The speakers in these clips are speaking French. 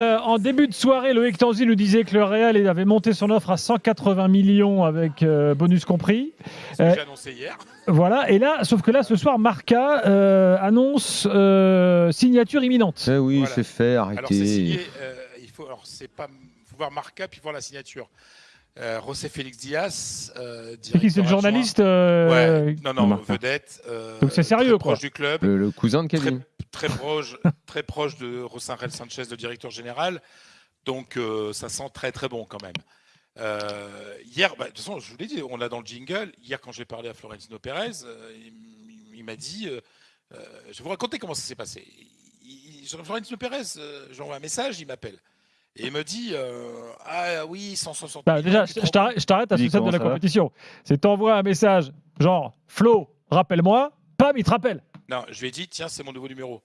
Euh, en début de soirée, Loïc Tanzi nous disait que le Real avait monté son offre à 180 millions avec euh, bonus compris. C'est Euh, j'ai annoncé hier. Voilà, et là, sauf que là, ce soir, Marca euh, annonce euh, signature imminente. Eh oui, Voilà. c'est fait, Alors c'est arrêtez. signé. euh, il faut, alors c'est pas, faut voir Marca puis voir la signature. Euh, José Félix Diaz. Euh, C'est qui C'est le journaliste euh, Ouais, non, non, Marca. vedette. euh, Donc c'est sérieux, très quoi. proche du club. Le, le cousin de Kevin. très proche, très proche de Rosanrel Sanchez, le directeur général. Donc euh, ça sent très très bon quand même. Euh, hier, bah, de toute façon, je vous l'ai dit, on l'a dans le jingle. Hier, quand j'ai parlé à Florentino Pérez, euh, il, m'a dit, euh, euh, je vais vous raconter comment ça s'est passé. Il, il- Florentino Pérez, euh, j'envoie un message, il m'appelle. Et il me dit, euh, ah oui, 160 Bah, déjà, je t'arrête je t'arrête à ce stade de la compétition. C'est t'envoies un message, genre Flo, rappelle-moi, pam, il te rappelle. Non, je lui ai dit, tiens, c'est mon nouveau numéro.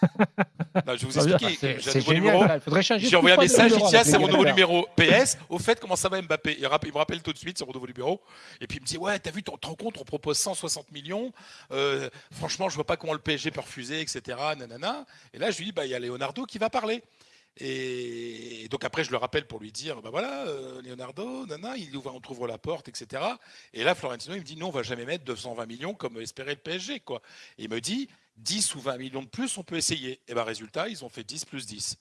non, je vais vous expliquer. J'ai un nouveau numéro. J'ai envoyé un message, il dit tiens, c'est mon nouveau numéro. PS, au fait, comment ça va Mbappé? Il me rappelle tout de suite, c'est mon nouveau numéro. Et puis il me dit ouais, t'as vu, ton rencontre, on propose 160 millions. Euh, franchement, je vois pas comment le PSG peut refuser, etc. Nanana. Et là, je lui dis bah il y a Leonardo qui va parler. Et donc après, je le rappelle pour lui dire, bah voilà, euh, Leonardo, nana, il ouvre, on trouve la porte, etc. Et là, Florentino, il me dit, non, on va jamais mettre 220 millions comme espérait le PSG, quoi. Et il me dit, 10 ou 20 millions de plus, on peut essayer. Et ben résultat, ils ont fait 10 plus 10.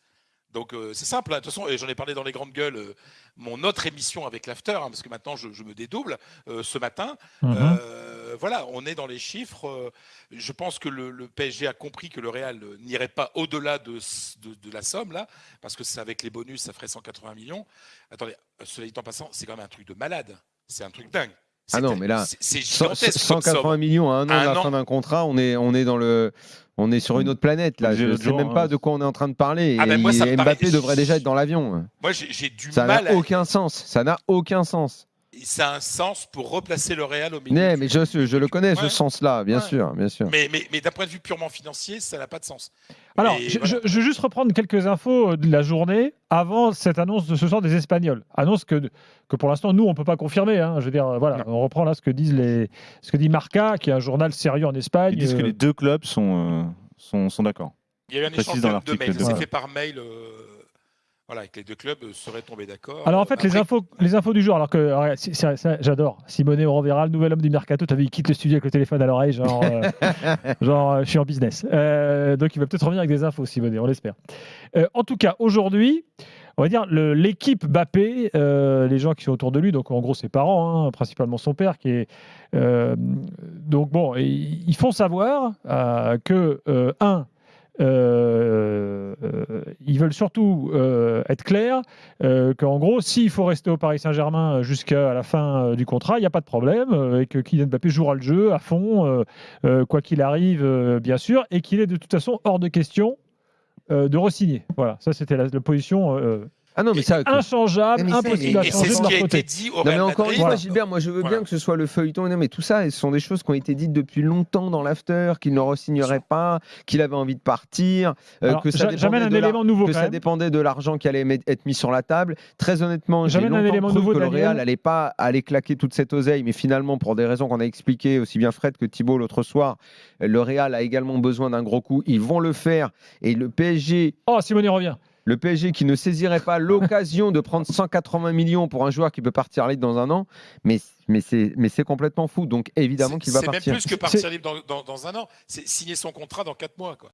Donc euh, c'est simple, hein. de toute façon, et j'en ai parlé dans les grandes gueules, euh, mon autre émission avec l'after, hein, parce que maintenant je, je me dédouble ce matin. Mhm. Euh, voilà, on est dans les chiffres. euh, je pense que le, le PSG a compris que le Real euh, n'irait pas au-delà de, ce- de- de la somme là, parce que c'est avec les bonus, ça ferait 180 millions. Attendez, cela dit en passant, c'est quand même un truc de malade. C'est un truc dingue. Ah non, mais là, c'est- c'est Cent- gigantesque. comme 180 somme. millions à un an de la fin d'un contrat, on est, on est dans le. On est sur une autre planète là. Je l'autre sais même hein. pas de quoi on est en train de parler. Ah ben moi, ça Mbappé paraît- devrait déjà être dans l'avion. Moi, j'ai du Ça mal. n'a à- aucun sens. Ça n'a aucun sens. Ça a un sens pour replacer le Real au milieu. Mais, mais je, je le connais, ce sens-là, bien Ouais. sûr, bien sûr. Mais, mais, mais d'un point de vue purement financier, ça n'a pas de sens. Alors, je, voilà. je- je veux juste reprendre quelques infos euh, de la journée avant cette annonce de ce soir des Espagnols. Annonce que, que pour l'instant, nous, on ne peut pas confirmer. hein. Je veux dire, voilà, on reprend là ce que, disent les, ce que dit Marca, qui est un journal sérieux en Espagne. Ils disent que euh, les deux clubs sont, euh, sont, sont d'accord. Il y a eu un échange dans de, mails. C'est Voilà. fait par mail. euh, voilà, que les deux clubs euh, seraient tombés d'accord. Alors en fait, les infos, les infos du jour, alors que j'adore. Simone Rovera, le nouvel homme du mercato, tu vu, il quitte le studio avec le téléphone à l'oreille, genre, euh, genre euh, je suis en business. Euh, donc il va peut-être revenir avec des infos, Simone, on l'espère. Euh, en tout cas, aujourd'hui, on va dire le- l'équipe Bappé, euh, les gens qui sont autour de lui, donc en gros ses parents, hein, principalement son père, qui est euh, donc bon, ils font savoir euh, que euh, un ils veulent surtout euh, être clairs euh, qu'en gros, s'il faut rester au Paris Saint-Germain jusqu'à la fin euh, du contrat, il n'y a pas de problème, euh, et que Kylian Mbappé jouera le jeu à fond, euh, euh, quoi qu'il arrive, euh, bien sûr, et qu'il est de toute façon hors de question euh, de re-signer. Voilà, ça c'était la, position euh, Ah non, mais ça. inchangeable, Mais impossible à Et c'est changer ce de qui a été dit au Non, mais encore une fois, Gilbert, moi je veux Voilà. bien que ce soit le feuilleton, non, mais tout ça, ce sont des choses qui ont été dites depuis longtemps dans l'after, qu'il ne re-signerait pas, qu'il avait envie de partir, euh, Alors, que ça dépendait un de la- élément nouveau que quand ça même. dépendait de l'argent qui allait être mis sur la table. Très honnêtement, j'ai J'amène un longtemps élément nouveau, que le. Real n'allait pas aller claquer toute cette oseille, mais finalement, pour des raisons qu'on a expliquées, aussi bien Fred que Thibault l'autre soir, le Real a également besoin d'un gros coup. Ils vont le faire. Et le PSG, Oh, Simone revient. Le PSG qui ne saisirait pas l'occasion de prendre 180 millions pour un joueur qui peut partir libre dans un an, mais, mais c'est mais c'est complètement fou. Donc évidemment qu'il va C'est même partir. plus que partir libre dans, dans- dans un an. C'est signer son contrat dans quatre mois. Quoi.